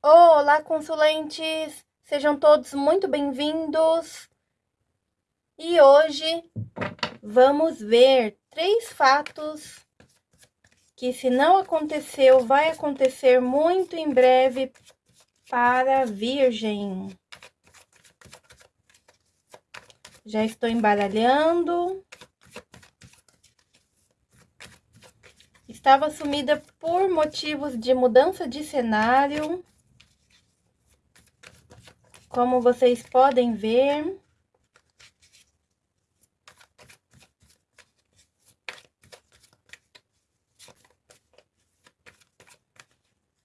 Olá, consulentes! Sejam todos muito bem-vindos. E hoje vamos ver três fatos que, se não aconteceu, vai acontecer muito em breve para a Virgem. Já estou embaralhando. Estava sumida por motivos de mudança de cenário. Como vocês podem ver.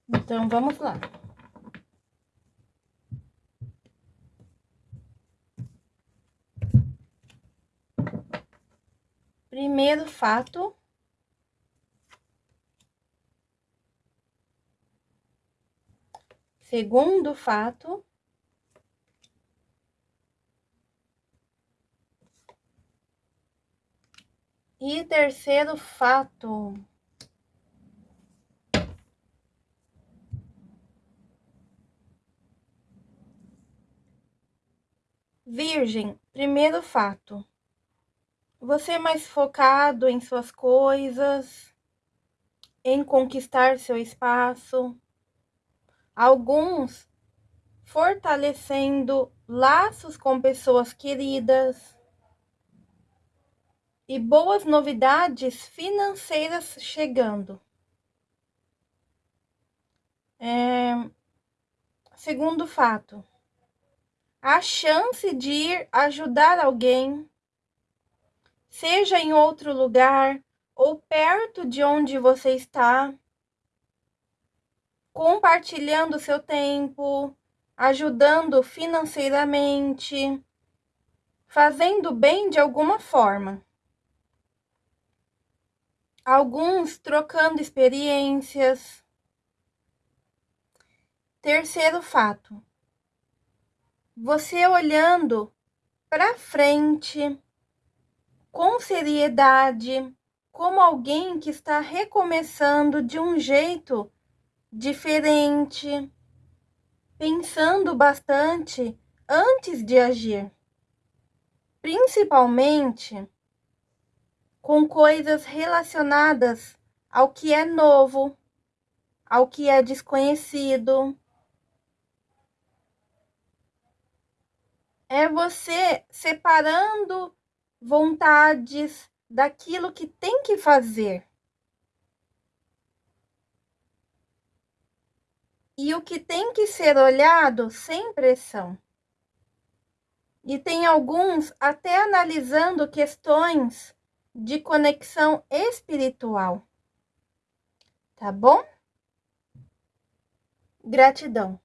Então, vamos lá. Primeiro fato. Segundo fato. E terceiro fato. Virgem, primeiro fato. Você é mais focado em suas coisas, em conquistar seu espaço. Alguns fortalecendo laços com pessoas queridas. E boas novidades financeiras chegando. É... Segundo fato, a chance de ir ajudar alguém seja em outro lugar ou perto de onde você está, compartilhando seu tempo, ajudando financeiramente, fazendo bem de alguma forma. Alguns trocando experiências. Terceiro fato. Você olhando para frente com seriedade, como alguém que está recomeçando de um jeito diferente, pensando bastante antes de agir, principalmente com coisas relacionadas ao que é novo, ao que é desconhecido. É você separando vontades, daquilo que tem que fazer. E o que tem que ser olhado sem pressão. E tem alguns até analisando questões de conexão espiritual. Tá bom? Gratidão.